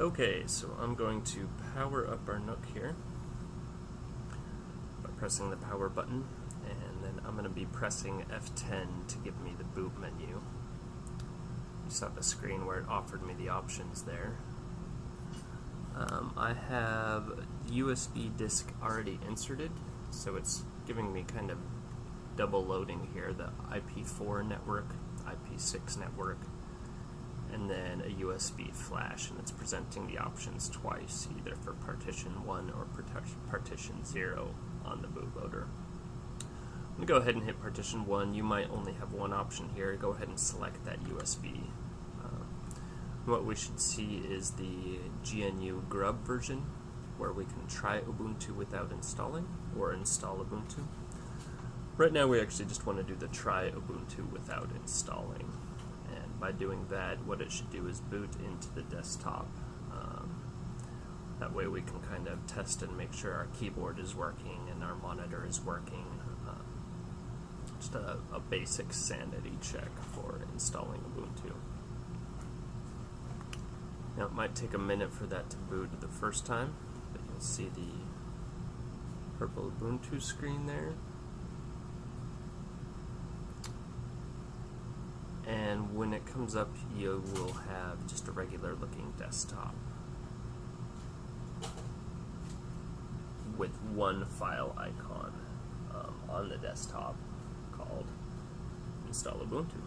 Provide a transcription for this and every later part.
Okay, so I'm going to power up our NUC here by pressing the power button, and then I'm going to be pressing F10 to give me the boot menu. You saw the screen where it offered me the options there. Um, I have USB disk already inserted, so it's giving me kind of double loading here, the IP4 network, IP6 network, and then a USB flash, and it's presenting the options twice, either for partition 1 or partition 0 on the bootloader. I'm going to go ahead and hit partition 1. You might only have one option here. Go ahead and select that USB. Uh, what we should see is the GNU Grub version, where we can try Ubuntu without installing, or install Ubuntu. Right now we actually just want to do the try Ubuntu without installing by doing that, what it should do is boot into the desktop. Um, that way we can kind of test and make sure our keyboard is working and our monitor is working. Uh, just a, a basic sanity check for installing Ubuntu. Now it might take a minute for that to boot the first time, but you'll see the purple Ubuntu screen there. And when it comes up you will have just a regular looking desktop with one file icon um, on the desktop called install Ubuntu.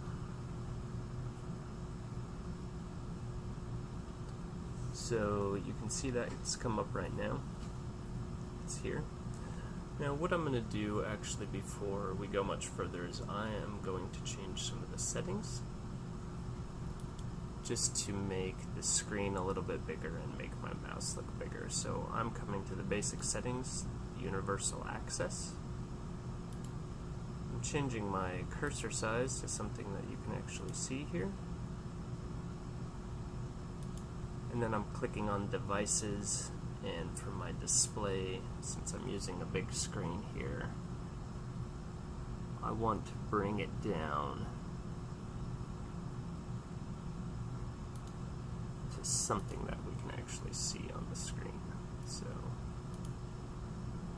So you can see that it's come up right now. It's here. Now what I'm going to do actually before we go much further is I am going to change some of the settings just to make the screen a little bit bigger and make my mouse look bigger. So I'm coming to the basic settings, universal access. I'm changing my cursor size to something that you can actually see here. And then I'm clicking on devices and for my display, since I'm using a big screen here, I want to bring it down to something that we can actually see on the screen. So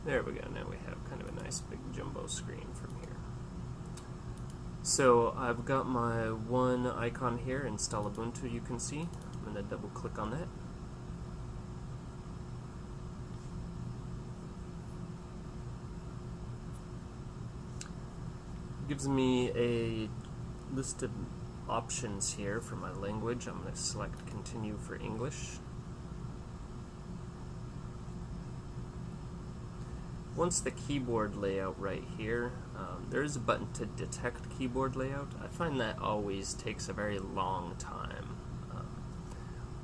there we go. Now we have kind of a nice big jumbo screen from here. So I've got my one icon here, install Ubuntu, you can see. I'm going to double click on that. gives me a list of options here for my language. I'm going to select continue for English. Once the keyboard layout right here, um, there is a button to detect keyboard layout. I find that always takes a very long time. Um,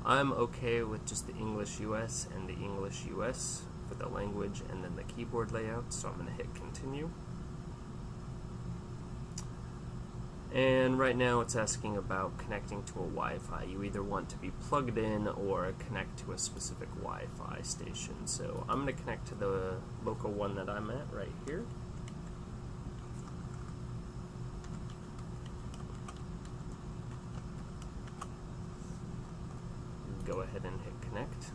I'm okay with just the English US and the English US for the language and then the keyboard layout, so I'm going to hit continue. And right now it's asking about connecting to a Wi-Fi. You either want to be plugged in or connect to a specific Wi-Fi station. So I'm going to connect to the local one that I'm at right here. Go ahead and hit connect.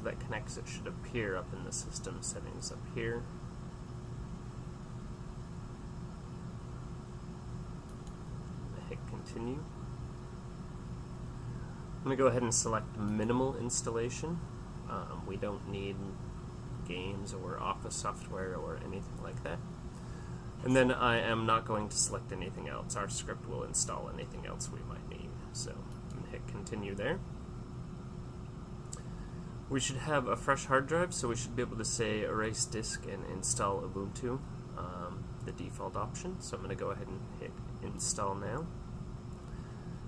That connects it should appear up in the system settings up here. hit continue. I'm going to go ahead and select minimal installation. Um, we don't need games or office software or anything like that. And then I am not going to select anything else. Our script will install anything else we might need. So I'm going to hit continue there. We should have a fresh hard drive, so we should be able to say erase disk and install Ubuntu, um, the default option. So I'm going to go ahead and hit install now.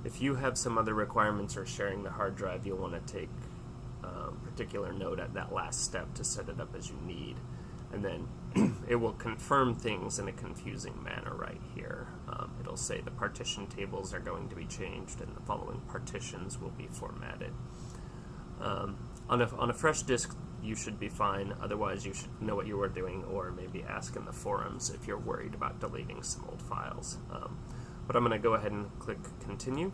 If you have some other requirements or sharing the hard drive, you'll want to take um, particular note at that last step to set it up as you need. And then it will confirm things in a confusing manner right here. Um, it'll say the partition tables are going to be changed and the following partitions will be formatted. Um, on a, on a fresh disk, you should be fine. Otherwise, you should know what you were doing, or maybe ask in the forums if you're worried about deleting some old files. Um, but I'm going to go ahead and click continue.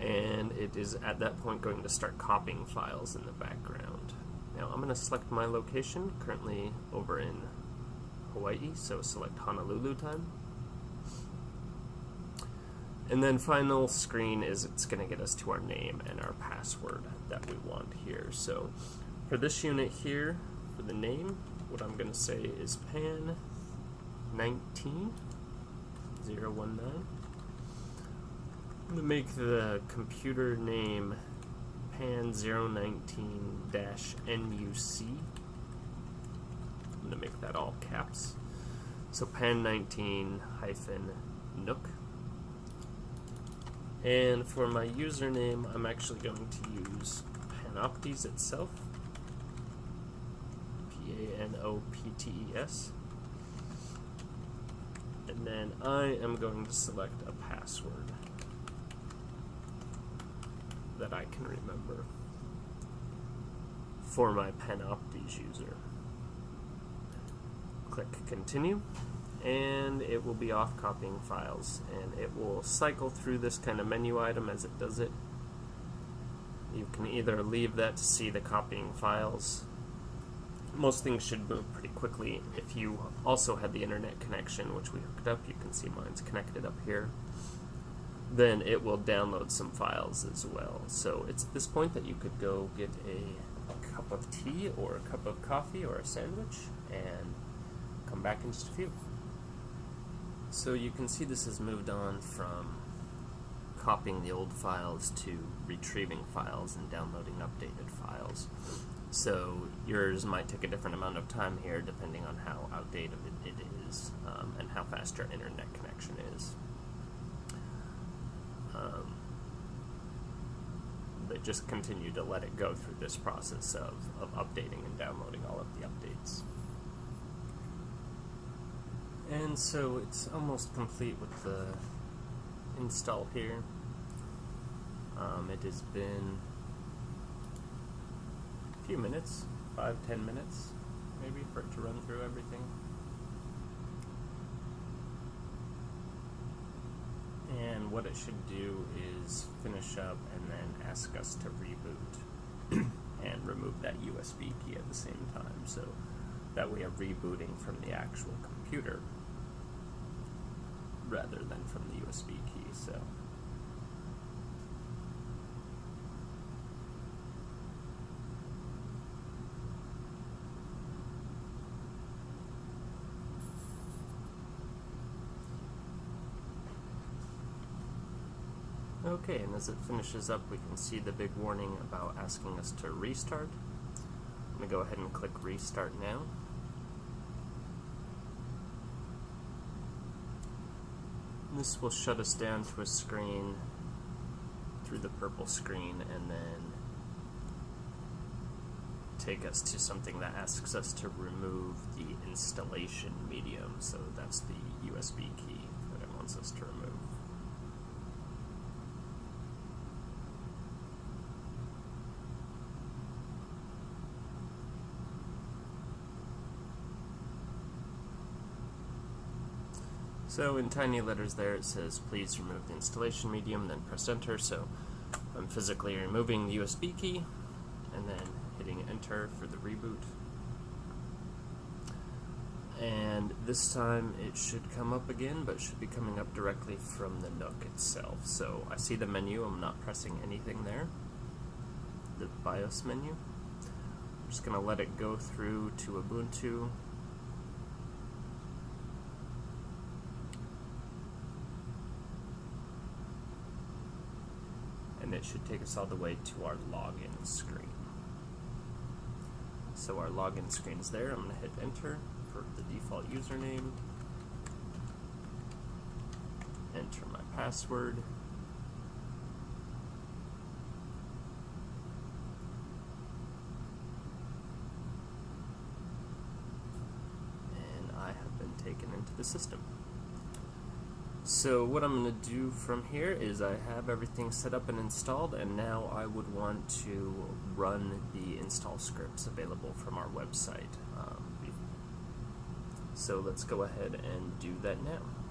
And it is at that point going to start copying files in the background. Now I'm going to select my location, currently over in Hawaii, so select Honolulu time. And then final screen is it's going to get us to our name and our password that we want here. So for this unit here, for the name, what I'm going to say is pan 19 019. I'm going to make the computer name pan 019-NUC. I'm going to make that all caps. So pan 19 hyphen nook. And for my username, I'm actually going to use Panoptes itself. P-A-N-O-P-T-E-S. And then I am going to select a password that I can remember for my Panoptes user. Click continue and it will be off copying files and it will cycle through this kind of menu item as it does it. You can either leave that to see the copying files. Most things should move pretty quickly. If you also had the internet connection, which we hooked up, you can see mine's connected up here, then it will download some files as well. So it's at this point that you could go get a cup of tea or a cup of coffee or a sandwich and come back in just a few. So you can see this has moved on from copying the old files to retrieving files and downloading updated files. So yours might take a different amount of time here depending on how outdated it is um, and how fast your internet connection is. Um, but just continue to let it go through this process of, of updating and downloading all of the updates. And so it's almost complete with the install here. Um, it has been a few minutes, five, ten minutes maybe, for it to run through everything. And what it should do is finish up and then ask us to reboot and remove that USB key at the same time. So that we are rebooting from the actual computer rather than from the USB key. So. Okay, and as it finishes up, we can see the big warning about asking us to restart. I'm going to go ahead and click Restart now. This will shut us down to a screen through the purple screen and then take us to something that asks us to remove the installation medium. So that's the USB key that it wants us to remove. So in tiny letters there it says please remove the installation medium, then press enter. So I'm physically removing the USB key and then hitting enter for the reboot. And this time it should come up again, but should be coming up directly from the NUC itself. So I see the menu, I'm not pressing anything there. The BIOS menu. I'm just going to let it go through to Ubuntu and it should take us all the way to our login screen. So our login screen is there. I'm going to hit enter for the default username. Enter my password. And I have been taken into the system. So what I'm going to do from here is I have everything set up and installed and now I would want to run the install scripts available from our website. Um, so let's go ahead and do that now.